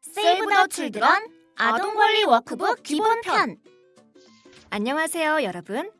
Save the Children 아동 권리 워크북 기본편 안녕하세요, 여러분.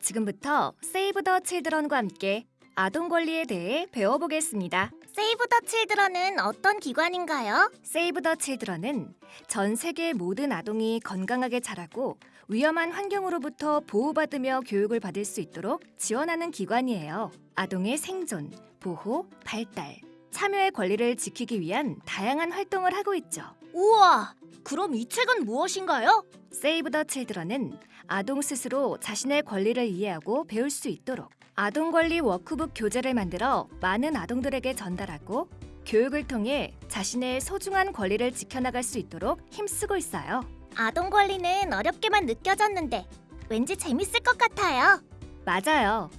지금부터 Save the Children과 함께 아동 권리에 대해 배워보겠습니다. Save the Children은 어떤 기관인가요? Save the Children은 전 세계 모든 아동이 건강하게 자라고 위험한 환경으로부터 보호받으며 교육을 받을 수 있도록 지원하는 기관이에요. 아동의 생존, 보호, 발달, 참여의 권리를 지키기 위한 다양한 활동을 하고 있죠. 우와, 그럼 이 책은 무엇인가요? 세이브 더 칠드런은 아동 스스로 자신의 권리를 이해하고 배울 수 있도록 아동 권리 워크북 교재를 만들어 많은 아동들에게 전달하고 교육을 통해 자신의 소중한 권리를 지켜나갈 수 있도록 힘쓰고 있어요. 아동 권리는 어렵게만 느껴졌는데 왠지 재밌을 것 같아요. 맞아요.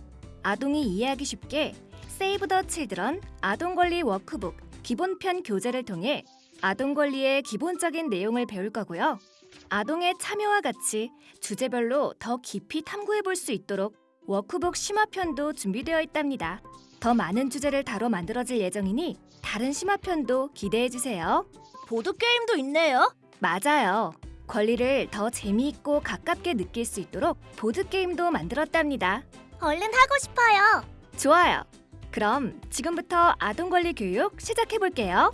아동이 이해하기 쉽게 Save the Children 아동 권리 워크북 기본편 교재를 통해 아동 권리의 기본적인 내용을 배울 거고요. 아동의 참여와 같이 주제별로 더 깊이 탐구해 볼 수 있도록 워크북 심화편도 준비되어 있답니다. 더 많은 주제를 다뤄 만들어질 예정이니 다른 심화편도 기대해 주세요. 보드 게임도 있네요. 맞아요. 권리를 더 재미있고 가깝게 느낄 수 있도록 보드 게임도 만들었답니다. 얼른 하고 싶어요. 좋아요. 그럼 지금부터 아동 권리 교육 시작해 볼게요.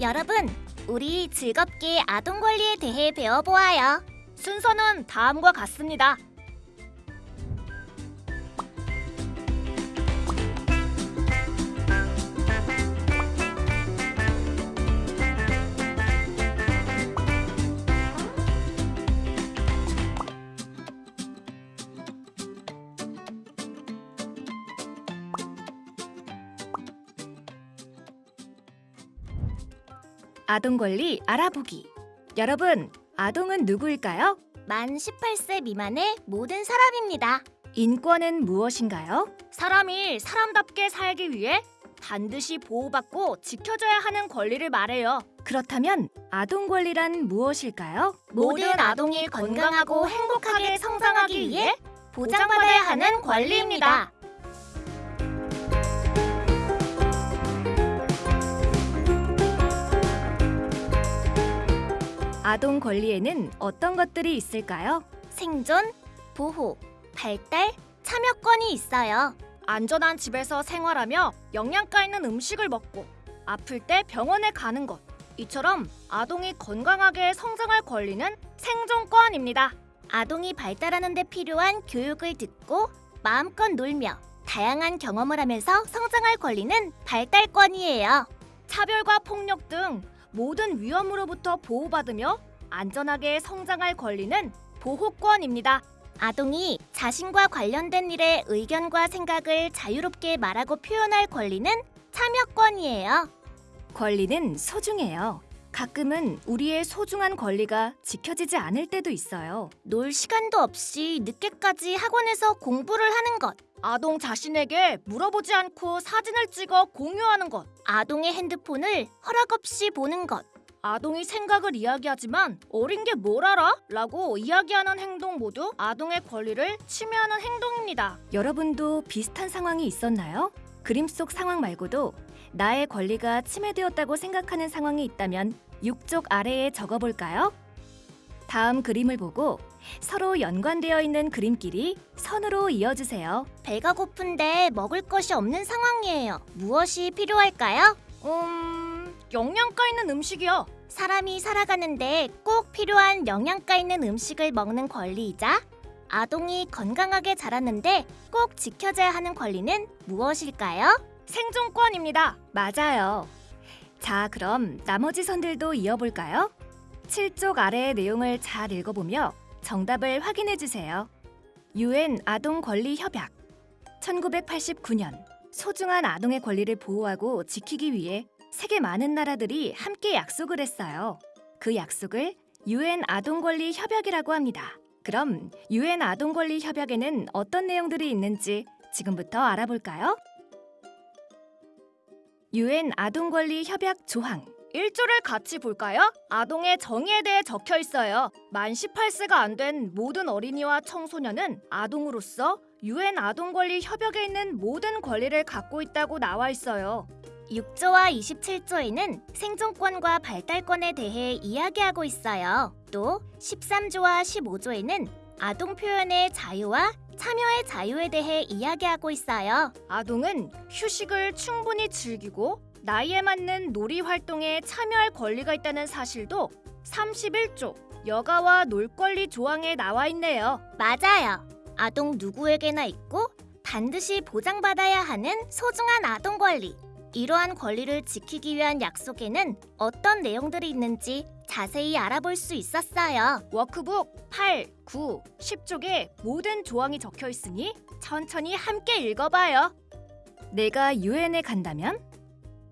여러분, 우리 즐겁게 아동 권리에 대해 배워보아요. 순서는 다음과 같습니다. 아동 권리 알아보기. 여러분, 아동은 누구일까요? 만 18세 미만의 모든 사람입니다. 인권은 무엇인가요? 사람이 사람답게 살기 위해 반드시 보호받고 지켜줘야 하는 권리를 말해요. 그렇다면 아동 권리란 무엇일까요? 모든 아동이 건강하고 행복하게 성장하기 위해 보장받아야 하는 권리입니다. 아동 권리에는 어떤 것들이 있을까요? 생존, 보호, 발달, 참여권이 있어요. 안전한 집에서 생활하며 영양가 있는 음식을 먹고 아플 때 병원에 가는 것. 이처럼 아동이 건강하게 성장할 권리는 생존권입니다. 아동이 발달하는 데 필요한 교육을 듣고 마음껏 놀며 다양한 경험을 하면서 성장할 권리는 발달권이에요. 차별과 폭력 등 모든 위험으로부터 보호받으며 안전하게 성장할 권리는 보호권입니다. 아동이 자신과 관련된 일에 의견과 생각을 자유롭게 말하고 표현할 권리는 참여권이에요. 권리는 소중해요. 가끔은 우리의 소중한 권리가 지켜지지 않을 때도 있어요. 놀 시간도 없이 늦게까지 학원에서 공부를 하는 것. 아동 자신에게 물어보지 않고 사진을 찍어 공유하는 것. 아동의 핸드폰을 허락 없이 보는 것. 아동이 생각을 이야기하지만 어린 게 뭘 알아? 라고 이야기하는 행동 모두 아동의 권리를 침해하는 행동입니다. 여러분도 비슷한 상황이 있었나요? 그림 속 상황 말고도 나의 권리가 침해되었다고 생각하는 상황이 있다면 6쪽 아래에 적어볼까요? 다음 그림을 보고 서로 연관되어 있는 그림끼리 선으로 이어주세요. 배가 고픈데 먹을 것이 없는 상황이에요. 무엇이 필요할까요? 음, 영양가 있는 음식이요. 사람이 살아가는데 꼭 필요한 영양가 있는 음식을 먹는 권리이자 아동이 건강하게 자랐는데 꼭 지켜져야 하는 권리는 무엇일까요? 생존권입니다. 맞아요. 자, 그럼 나머지 선들도 이어볼까요? 7쪽 아래의 내용을 잘 읽어보며 정답을 확인해 주세요. 유엔 아동 권리 협약 1989년 소중한 아동의 권리를 보호하고 지키기 위해 세계 많은 나라들이 함께 약속을 했어요. 그 약속을 유엔 아동 권리 협약이라고 합니다. 그럼 유엔 아동 권리 협약에는 어떤 내용들이 있는지 지금부터 알아볼까요? 유엔 아동 권리 협약 조항 일조를 같이 볼까요? 아동의 정의에 대해 적혀 있어요. 만 18세가 안 된 모든 어린이와 청소년은 아동으로서 유엔 아동 권리 협약에 있는 모든 권리를 갖고 있다고 나와 있어요. 6조와 27조에는 생존권과 발달권에 대해 이야기하고 있어요. 또 13조와 15조에는 아동 표현의 자유와 참여의 자유에 대해 이야기하고 있어요. 아동은 휴식을 충분히 즐기고 나이에 맞는 놀이 활동에 참여할 권리가 있다는 사실도 31조 여가와 놀 권리 조항에 나와 있네요. 맞아요. 아동 누구에게나 있고 반드시 보장받아야 하는 소중한 아동 권리. 이러한 권리를 지키기 위한 약속에는 어떤 내용들이 있는지 자세히 알아볼 수 있었어요. 워크북 8, 9, 10쪽에 모든 조항이 적혀 있으니 천천히 함께 읽어봐요. 내가 유엔에 간다면?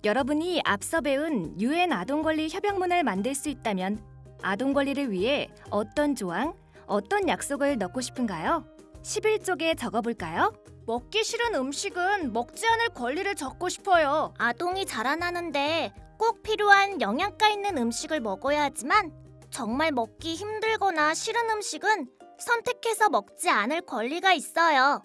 여러분이 앞서 배운 유엔 아동 권리 협약문을 만들 수 있다면 아동 권리를 위해 어떤 조항, 어떤 약속을 넣고 싶은가요? 11쪽에 적어 볼까요? 먹기 싫은 음식은 먹지 않을 권리를 적고 싶어요. 아동이 자라나는데 꼭 필요한 영양가 있는 음식을 먹어야 하지만 정말 먹기 힘들거나 싫은 음식은 선택해서 먹지 않을 권리가 있어요.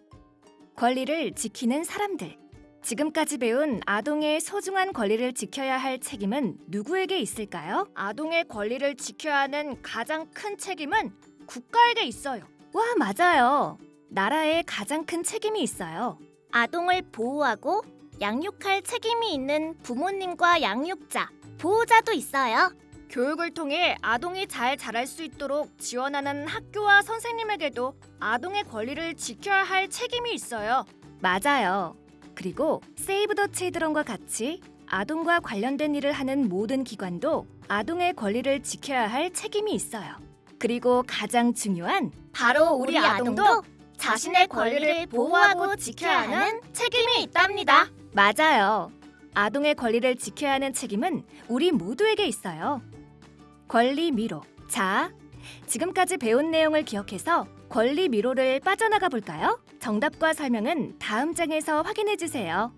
권리를 지키는 사람들. 지금까지 배운 아동의 소중한 권리를 지켜야 할 책임은 누구에게 있을까요? 아동의 권리를 지켜야 하는 가장 큰 책임은 국가에게 있어요. 와, 맞아요. 나라에 가장 큰 책임이 있어요. 아동을 보호하고 양육할 책임이 있는 부모님과 양육자, 보호자도 있어요. 교육을 통해 아동이 잘 자랄 수 있도록 지원하는 학교와 선생님에게도 아동의 권리를 지켜야 할 책임이 있어요. 맞아요. 그리고 세이브 더 칠드런과 같이 아동과 관련된 일을 하는 모든 기관도 아동의 권리를 지켜야 할 책임이 있어요. 그리고 가장 중요한 바로 우리 아동도 자신의 권리를 보호하고 지켜야 하는 책임이 있답니다. 맞아요. 아동의 권리를 지켜야 하는 책임은 우리 모두에게 있어요. 권리 미로. 자, 지금까지 배운 내용을 기억해서 권리 미로를 빠져나가 볼까요? 정답과 설명은 다음 장에서 확인해 주세요.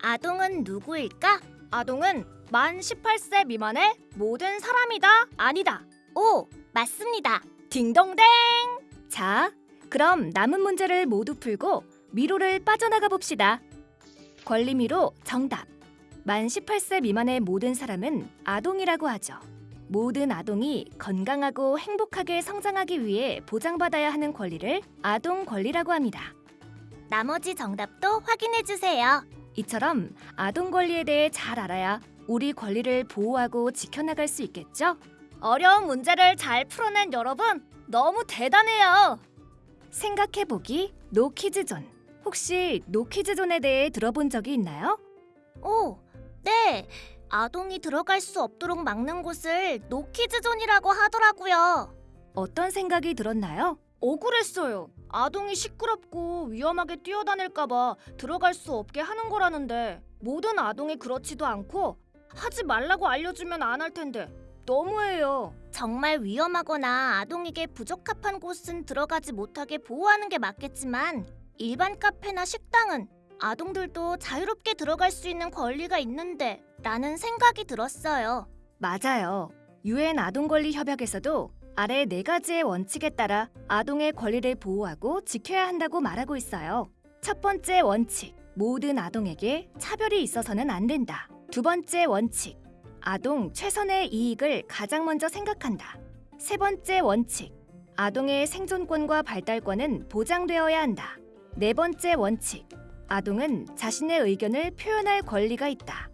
아동은 누구일까? 아동은 만 18세 미만의 모든 사람이다. 아니다. 오, 맞습니다. 딩동댕. 자, 그럼 남은 문제를 모두 풀고 미로를 빠져나가 봅시다. 권리 미로 정답. 만 18세 미만의 모든 사람은 아동이라고 하죠. 모든 아동이 건강하고 행복하게 성장하기 위해 보장받아야 하는 권리를 아동 권리라고 합니다. 나머지 정답도 확인해 주세요. 이처럼 아동 권리에 대해 잘 알아야 우리 권리를 보호하고 지켜나갈 수 있겠죠? 어려운 문제를 잘 풀어낸 여러분 너무 대단해요. 생각해보기 노키즈존. 혹시 노키즈존에 대해 들어본 적이 있나요? 오, 네. 아동이 들어갈 수 없도록 막는 곳을 노키즈존이라고 하더라고요. 어떤 생각이 들었나요? 억울했어요. 아동이 시끄럽고 위험하게 뛰어다닐까봐 들어갈 수 없게 하는 거라는데 모든 아동이 그렇지도 않고 하지 말라고 알려주면 안 할 텐데 너무해요. 정말 위험하거나 아동에게 부적합한 곳은 들어가지 못하게 보호하는 게 맞겠지만 일반 카페나 식당은 아동들도 자유롭게 들어갈 수 있는 권리가 있는데 라는 생각이 들었어요. 맞아요. 유엔 아동 권리 협약에서도 아래 네 가지의 원칙에 따라 아동의 권리를 보호하고 지켜야 한다고 말하고 있어요. 첫 번째 원칙. 모든 아동에게 차별이 있어서는 안 된다. 두 번째 원칙. 아동 최선의 이익을 가장 먼저 생각한다. 세 번째 원칙. 아동의 생존권과 발달권은 보장되어야 한다. 네 번째 원칙. 아동은 자신의 의견을 표현할 권리가 있다.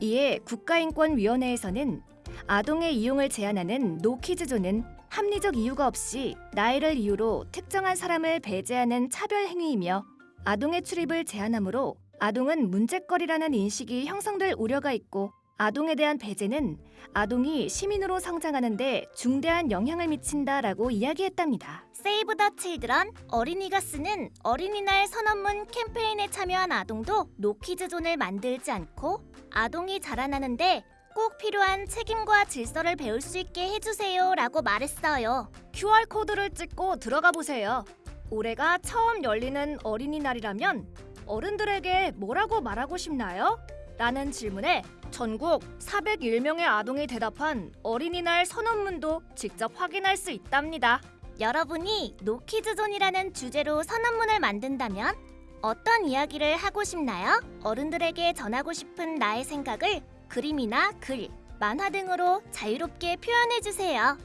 이에 국가인권위원회에서는 아동의 이용을 제한하는 노키즈존은 합리적 이유가 없이 나이를 이유로 특정한 사람을 배제하는 차별 행위이며 아동의 출입을 제한하므로 아동은 문제거리라는 인식이 형성될 우려가 있고 아동에 대한 배제는 아동이 시민으로 성장하는데 중대한 영향을 미친다라고 이야기했답니다. Save the Children 어린이가 쓰는 어린이날 선언문 캠페인에 참여한 아동도 노키즈 존을 만들지 않고 아동이 자라나는데 꼭 필요한 책임과 질서를 배울 수 있게 해주세요 라고 말했어요. QR 코드를 찍고 들어가 보세요. 올해가 처음 열리는 어린이날이라면 어른들에게 뭐라고 말하고 싶나요? 라는 질문에 전국 401명의 아동이 대답한 어린이날 선언문도 직접 확인할 수 있답니다. 여러분이 노키즈존이라는 주제로 선언문을 만든다면 어떤 이야기를 하고 싶나요? 어른들에게 전하고 싶은 나의 생각을 그림이나 글, 만화 등으로 자유롭게 표현해 주세요.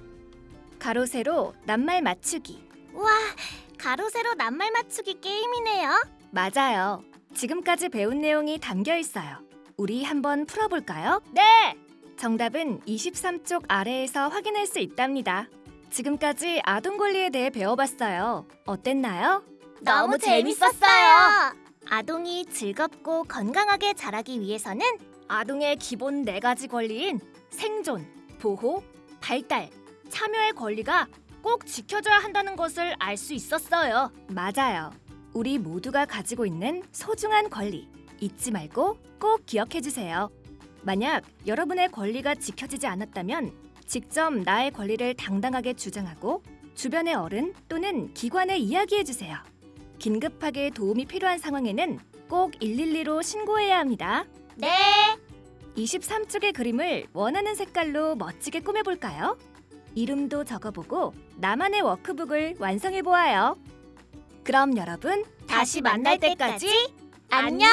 가로 세로 낱말 맞추기. 우와, 가로 세로 낱말 맞추기 게임이네요. 맞아요. 지금까지 배운 내용이 담겨 있어요. 우리 한번 풀어볼까요? 네. 정답은 23쪽 아래에서 확인할 수 있답니다. 지금까지 아동 권리에 대해 배워봤어요. 어땠나요? 너무 재밌었어요. 아동이 즐겁고 건강하게 자라기 위해서는 아동의 기본 네 가지 권리인 생존, 보호, 발달, 참여의 권리가 꼭 지켜져야 한다는 것을 알 수 있었어요. 맞아요. 우리 모두가 가지고 있는 소중한 권리 잊지 말고 꼭 기억해 주세요. 만약 여러분의 권리가 지켜지지 않았다면 직접 나의 권리를 당당하게 주장하고 주변의 어른 또는 기관에 이야기해 주세요. 긴급하게 도움이 필요한 상황에는 꼭 112로 신고해야 합니다. 네. 23쪽의 그림을 원하는 색깔로 멋지게 꾸며볼까요? 이름도 적어보고 나만의 워크북을 완성해 보아요. 그럼 여러분 다시 만날 때까지 안녕.